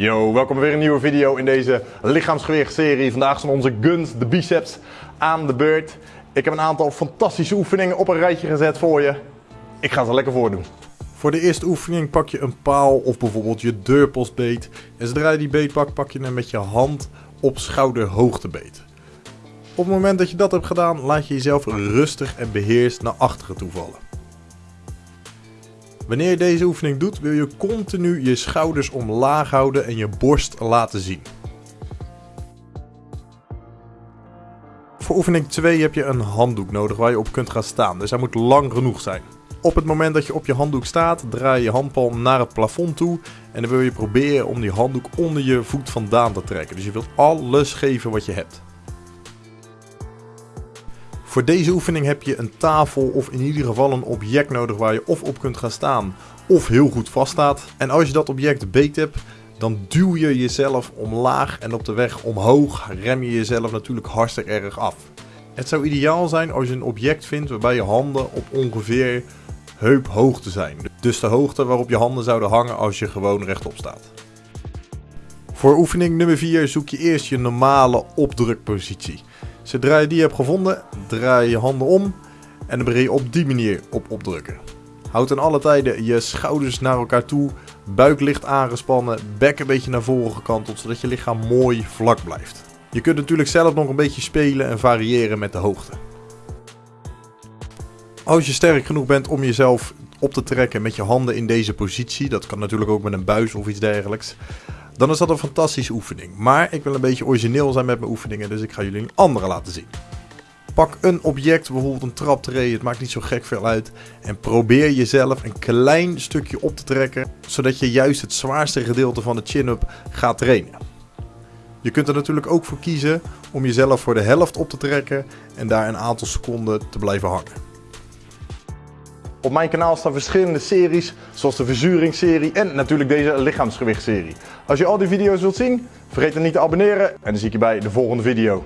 Yo, welkom bij weer een nieuwe video in deze lichaamsgewichtserie. Vandaag zijn onze guns, de biceps, aan de beurt. Ik heb een aantal fantastische oefeningen op een rijtje gezet voor je. Ik ga ze lekker voordoen. Voor de eerste oefening pak je een paal of bijvoorbeeld je deurpostbeet. En zodra je die beet pakt, pak je hem met je hand op schouderhoogte beet. Op het moment dat je dat hebt gedaan, laat je jezelf rustig en beheerst naar achteren toe vallen. Wanneer je deze oefening doet, wil je continu je schouders omlaag houden en je borst laten zien. Voor oefening 2 heb je een handdoek nodig waar je op kunt gaan staan, dus hij moet lang genoeg zijn. Op het moment dat je op je handdoek staat, draai je handpalm naar het plafond toe en dan wil je proberen om die handdoek onder je voet vandaan te trekken. Dus je wilt alles geven wat je hebt. Voor deze oefening heb je een tafel of in ieder geval een object nodig waar je of op kunt gaan staan of heel goed vaststaat. En als je dat object beet hebt, dan duw je jezelf omlaag en op de weg omhoog rem je jezelf natuurlijk hartstikke erg af. Het zou ideaal zijn als je een object vindt waarbij je handen op ongeveer heuphoogte zijn. Dus de hoogte waarop je handen zouden hangen als je gewoon rechtop staat. Voor oefening nummer 4 zoek je eerst je normale opdrukpositie. Zodra je die hebt gevonden, draai je handen om en dan begin je op die manier op opdrukken. Houd in alle tijden je schouders naar elkaar toe, buik licht aangespannen, bek een beetje naar voren gekanteld, zodat je lichaam mooi vlak blijft. Je kunt natuurlijk zelf nog een beetje spelen en variëren met de hoogte. Als je sterk genoeg bent om jezelf op te trekken met je handen in deze positie, dat kan natuurlijk ook met een buis of iets dergelijks, dan is dat een fantastische oefening. Maar ik wil een beetje origineel zijn met mijn oefeningen, dus ik ga jullie een andere laten zien. Pak een object, bijvoorbeeld een traptree, het maakt niet zo gek veel uit. En probeer jezelf een klein stukje op te trekken, zodat je juist het zwaarste gedeelte van de chin-up gaat trainen. Je kunt er natuurlijk ook voor kiezen om jezelf voor de helft op te trekken en daar een aantal seconden te blijven hangen. Op mijn kanaal staan verschillende series, zoals de verzuringsserie en natuurlijk deze lichaamsgewichtserie. Als je al die video's wilt zien, vergeet dan niet te abonneren en dan zie ik je bij de volgende video.